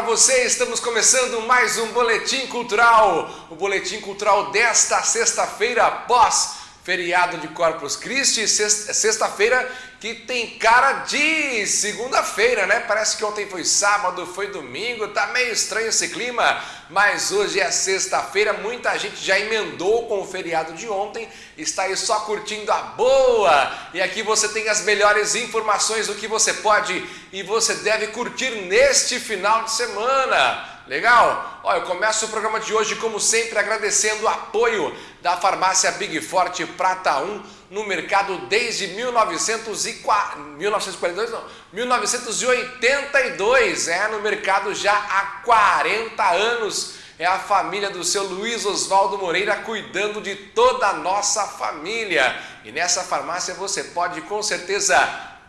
você, estamos começando mais um Boletim Cultural. O Boletim Cultural desta sexta-feira, pós feriado de Corpus Christi, sexta-feira que tem cara de segunda-feira, né? Parece que ontem foi sábado, foi domingo, tá meio estranho esse clima, mas hoje é sexta-feira, muita gente já emendou com o feriado de ontem, está aí só curtindo a boa. E aqui você tem as melhores informações do que você pode e você deve curtir neste final de semana. Legal? Ó, eu começo o programa de hoje, como sempre, agradecendo o apoio da farmácia Big Forte Prata 1 no mercado desde 1940, 1942, não, 1982, é no mercado já há 40 anos. É a família do seu Luiz Oswaldo Moreira cuidando de toda a nossa família. E nessa farmácia você pode com certeza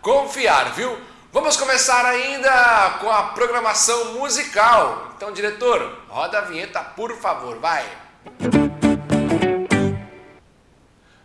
confiar, viu? Vamos começar ainda com a programação musical. Então, diretor, roda a vinheta, por favor, vai.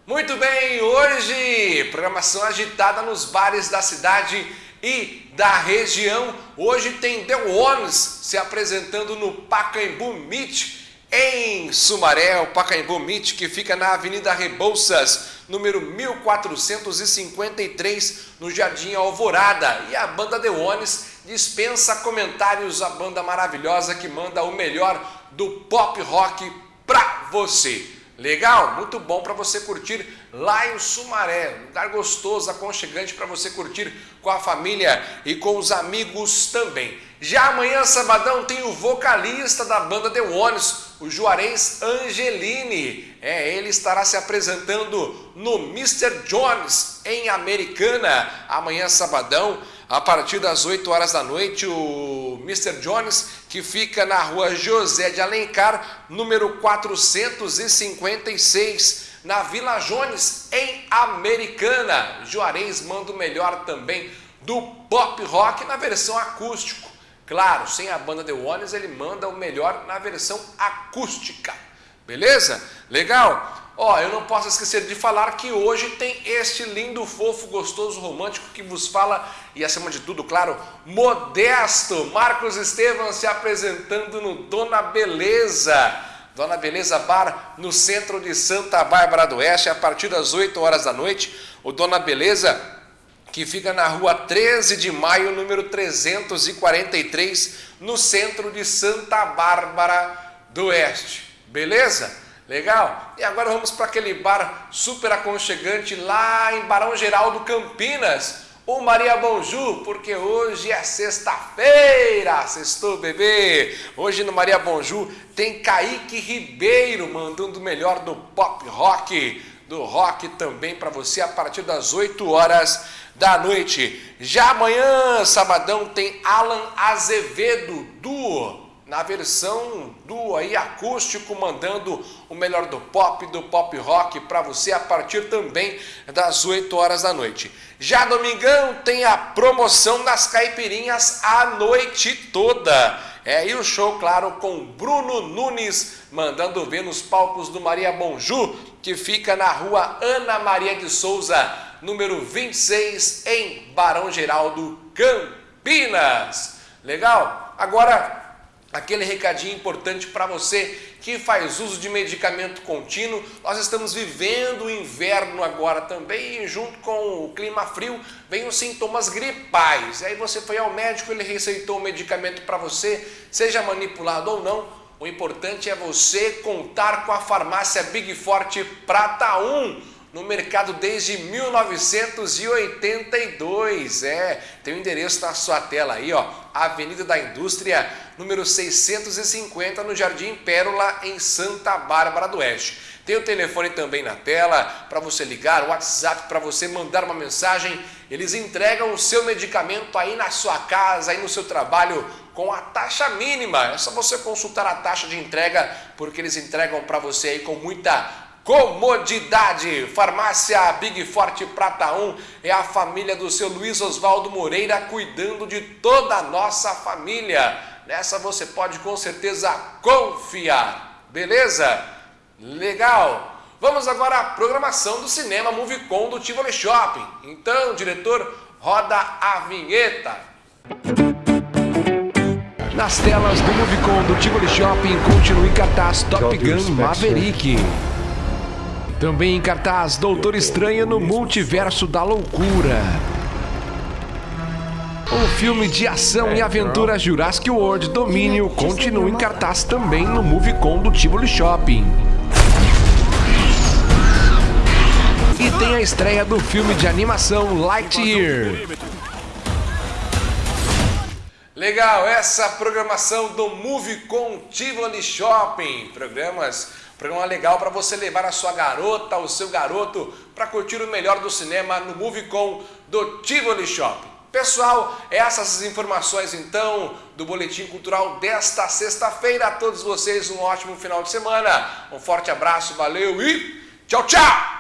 Muito bem, hoje programação agitada nos bares da cidade e da região. Hoje tem The Ones se apresentando no Pacaembu Meet em Sumaré, o Pacaembu Meet, que fica na Avenida Rebouças, número 1453, no Jardim Alvorada. E a banda The Ones dispensa comentários, a banda maravilhosa que manda o melhor do pop rock pra você. Legal? Muito bom para você curtir lá em Sumaré, lugar gostoso, aconchegante para você curtir com a família e com os amigos também. Já amanhã, sabadão, tem o vocalista da banda The Ones, o Juarez Angelini. É, ele estará se apresentando no Mr. Jones, em Americana, amanhã, sabadão, a partir das 8 horas da noite, o Mr. Jones, que fica na rua José de Alencar, número 456, na Vila Jones, em Americana. Juarez manda o melhor também do pop rock na versão acústico. Claro, sem a banda The Ones, ele manda o melhor na versão acústica. Beleza? Legal? Ó, eu não posso esquecer de falar que hoje tem este lindo, fofo, gostoso, romântico que vos fala e acima de tudo, claro, modesto. Marcos Estevam se apresentando no Dona Beleza. Dona Beleza Bar, no centro de Santa Bárbara do Oeste, a partir das 8 horas da noite. O Dona Beleza que fica na rua 13 de maio, número 343, no centro de Santa Bárbara do Oeste. Beleza? Legal? E agora vamos para aquele bar super aconchegante lá em Barão Geraldo Campinas, o Maria Bonju, porque hoje é sexta-feira, sextou bebê. Hoje no Maria Bonju tem Kaique Ribeiro mandando o melhor do pop rock, do rock também para você a partir das 8 horas da noite. Já amanhã, sabadão, tem Alan Azevedo, duo, na versão duo aí acústico, mandando o melhor do pop, do pop rock para você a partir também das 8 horas da noite. Já domingão tem a promoção das caipirinhas a noite toda. É, e o show, claro, com Bruno Nunes, mandando ver nos palcos do Maria Bonju, que fica na rua Ana Maria de Souza, número 26, em Barão Geraldo, Campinas. Legal? Agora, aquele recadinho importante para você que faz uso de medicamento contínuo. Nós estamos vivendo o inverno agora também e junto com o clima frio vem os sintomas gripais. E aí você foi ao médico, ele receitou o medicamento para você, seja manipulado ou não, o importante é você contar com a farmácia Big Forte Prata 1 no mercado desde 1982. É, tem o endereço na sua tela aí, ó, Avenida da Indústria, número 650, no Jardim Pérola, em Santa Bárbara do Oeste. Tem o telefone também na tela para você ligar, o WhatsApp para você mandar uma mensagem. Eles entregam o seu medicamento aí na sua casa, aí no seu trabalho, com a taxa mínima. É só você consultar a taxa de entrega, porque eles entregam para você aí com muita comodidade. Farmácia Big Forte Prata 1 é a família do seu Luiz Oswaldo Moreira cuidando de toda a nossa família. Nessa você pode com certeza confiar. Beleza? Legal. Vamos agora à programação do cinema Movicon do Tivoli Shopping. Então, diretor, roda a vinheta. Nas telas do Movicon do Tivoli Shopping continua em cartaz Top Gun Maverick. Também em cartaz Doutor Estranho no Multiverso da Loucura. O filme de ação e aventura Jurassic World Domínio continua em cartaz também no Movicon do Tivoli Shopping. E tem a estreia do filme de animação Lightyear. Legal, essa programação do Movicon Tivoli Shopping. Programas, programa legal para você levar a sua garota, o seu garoto para curtir o melhor do cinema no Movicon do Tivoli Shopping. Pessoal, essas informações então do Boletim Cultural desta sexta-feira. A todos vocês um ótimo final de semana. Um forte abraço, valeu e tchau, tchau!